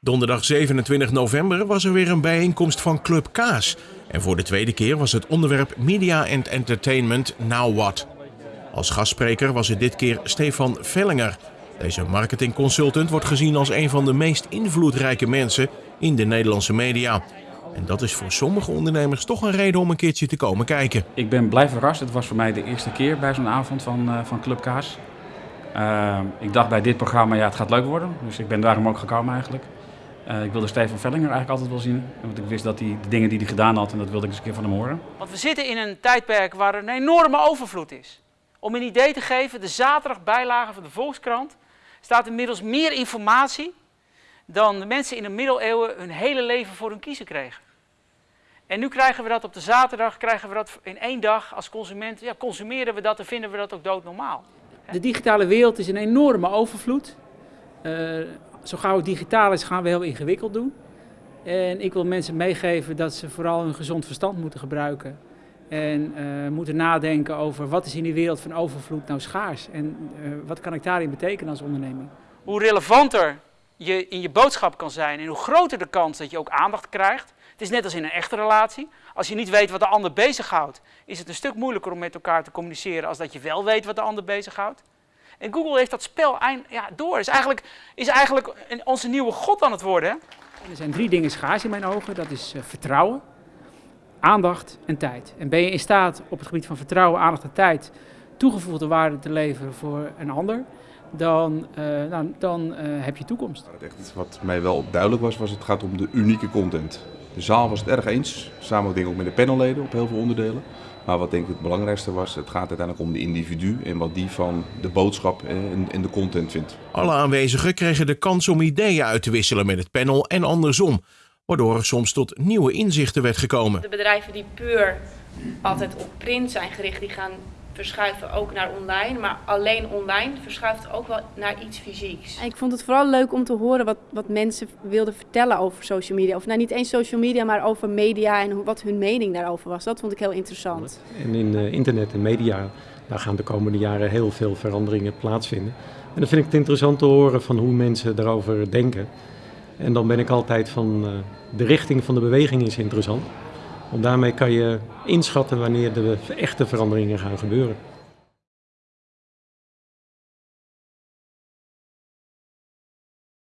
Donderdag 27 november was er weer een bijeenkomst van Club Kaas. En voor de tweede keer was het onderwerp Media and Entertainment Now What. Als gastspreker was het dit keer Stefan Vellinger. Deze marketingconsultant wordt gezien als een van de meest invloedrijke mensen in de Nederlandse media. En dat is voor sommige ondernemers toch een reden om een keertje te komen kijken. Ik ben blij verrast. Het was voor mij de eerste keer bij zo'n avond van, uh, van Club Kaas. Uh, ik dacht bij dit programma, ja, het gaat leuk worden. Dus ik ben daarom ook gekomen eigenlijk. Uh, ik wilde Stefan Vellinger eigenlijk altijd wel zien. Want ik wist dat hij de dingen die hij gedaan had en dat wilde ik eens een keer van hem horen. Want we zitten in een tijdperk waar een enorme overvloed is. Om een idee te geven, de zaterdagbijlage van de Volkskrant staat inmiddels meer informatie dan de mensen in de middeleeuwen hun hele leven voor hun kiezen kregen. En nu krijgen we dat op de zaterdag, krijgen we dat in één dag als consument. Ja, consumeren we dat en vinden we dat ook doodnormaal. De digitale wereld is een enorme overvloed. Uh, zo gauw het digitaal is, gaan we heel ingewikkeld doen. En ik wil mensen meegeven dat ze vooral hun gezond verstand moeten gebruiken. En uh, moeten nadenken over wat is in die wereld van overvloed nou schaars. En uh, wat kan ik daarin betekenen als onderneming. Hoe relevanter je in je boodschap kan zijn en hoe groter de kans dat je ook aandacht krijgt. Het is net als in een echte relatie. Als je niet weet wat de ander bezighoudt, is het een stuk moeilijker om met elkaar te communiceren als dat je wel weet wat de ander bezighoudt. En Google heeft dat spel ja, door. Is eigenlijk, is eigenlijk onze nieuwe god aan het worden. Hè? Er zijn drie dingen schaars in mijn ogen. Dat is uh, vertrouwen, aandacht en tijd. En ben je in staat op het gebied van vertrouwen, aandacht en tijd toegevoegde waarde te leveren voor een ander, dan, uh, nou, dan uh, heb je toekomst. Wat mij wel duidelijk was, was het gaat om de unieke content. De zaal was het erg eens, samen denk ik ook met de panelleden op heel veel onderdelen. Maar wat denk ik het belangrijkste was, het gaat uiteindelijk om de individu en wat die van de boodschap en, en de content vindt. Alle aanwezigen kregen de kans om ideeën uit te wisselen met het panel en andersom, waardoor er soms tot nieuwe inzichten werd gekomen. De bedrijven die puur altijd op print zijn gericht, die gaan verschuiven ook naar online. Maar alleen online verschuift ook wel naar iets fysieks. Ik vond het vooral leuk om te horen wat, wat mensen wilden vertellen over social media. Of nou niet eens social media, maar over media en wat hun mening daarover was. Dat vond ik heel interessant. En in uh, internet en media, daar gaan de komende jaren heel veel veranderingen plaatsvinden. En dan vind ik het interessant te horen van hoe mensen daarover denken. En dan ben ik altijd van uh, de richting van de beweging is interessant. Want daarmee kan je inschatten wanneer de echte veranderingen gaan gebeuren.